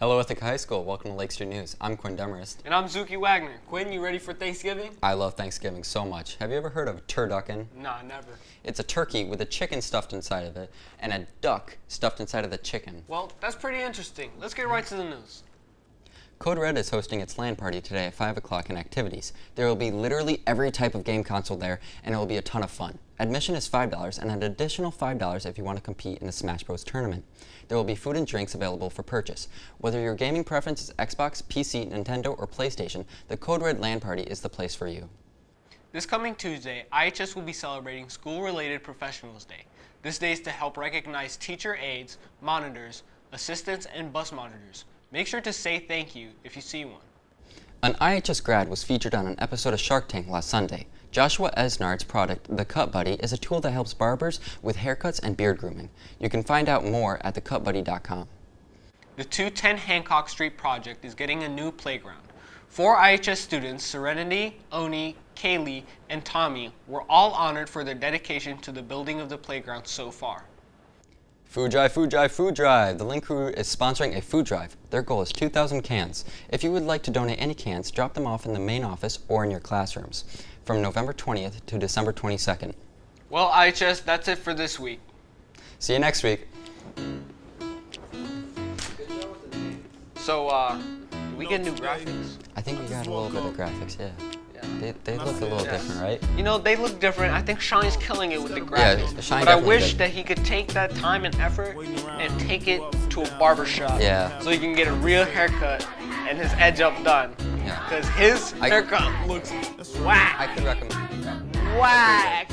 Hello, Ithaca High School. Welcome to Lake Street News. I'm Quinn Demarest. And I'm Zuki Wagner. Quinn, you ready for Thanksgiving? I love Thanksgiving so much. Have you ever heard of turducken? Nah, never. It's a turkey with a chicken stuffed inside of it and a duck stuffed inside of the chicken. Well, that's pretty interesting. Let's get right to the news. Code Red is hosting its LAN party today at 5 o'clock in activities. There will be literally every type of game console there, and it will be a ton of fun. Admission is $5 and an additional $5 if you want to compete in the Smash Bros. tournament. There will be food and drinks available for purchase. Whether your gaming preference is Xbox, PC, Nintendo, or PlayStation, the Code Red LAN party is the place for you. This coming Tuesday, IHS will be celebrating School-Related Professionals Day. This day is to help recognize teacher aides, monitors, assistants, and bus monitors. Make sure to say thank you if you see one. An IHS grad was featured on an episode of Shark Tank last Sunday. Joshua Esnard's product, The Cut Buddy, is a tool that helps barbers with haircuts and beard grooming. You can find out more at thecutbuddy.com. The 210 Hancock Street project is getting a new playground. Four IHS students, Serenity, Oni, Kaylee, and Tommy, were all honored for their dedication to the building of the playground so far. Food Drive, Food Drive, Food Drive. The Link Crew is sponsoring a food drive. Their goal is 2,000 cans. If you would like to donate any cans, drop them off in the main office or in your classrooms from November 20th to December 22nd. Well, IHS, that's it for this week. See you next week. So, uh, did we get new graphics? I think we got a little bit of graphics, yeah. They, they look a little Yeah. different, right? You know, they look different. I think Shine's killing it with the Yeah, graphics. Shine but I wish did. that he could take that time and effort and take it to a barber shop. Yeah. So he can get a real haircut and his edge up done. Yeah. Because his I- haircut looks whack. I could recommend that. Whack.